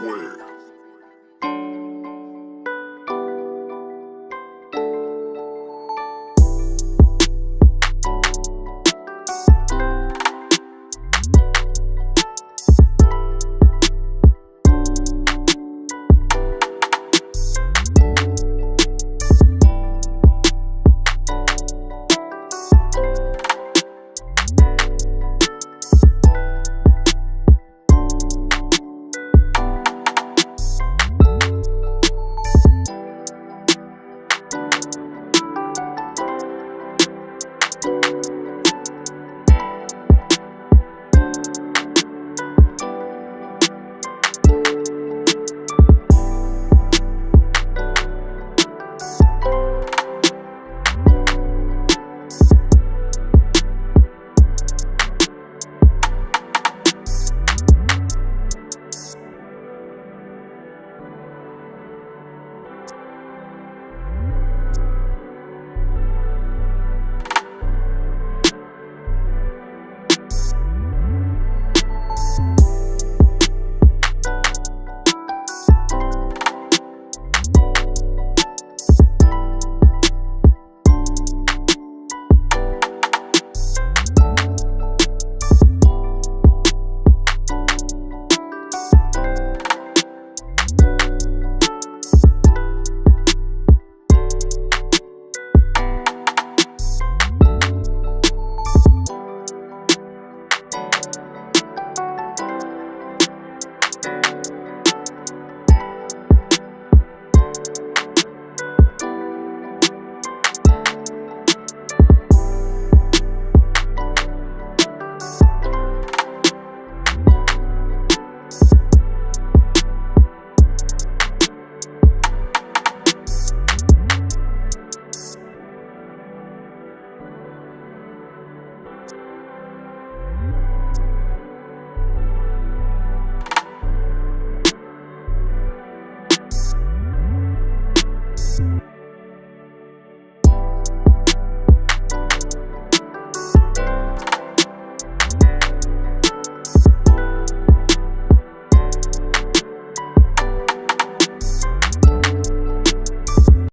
squared.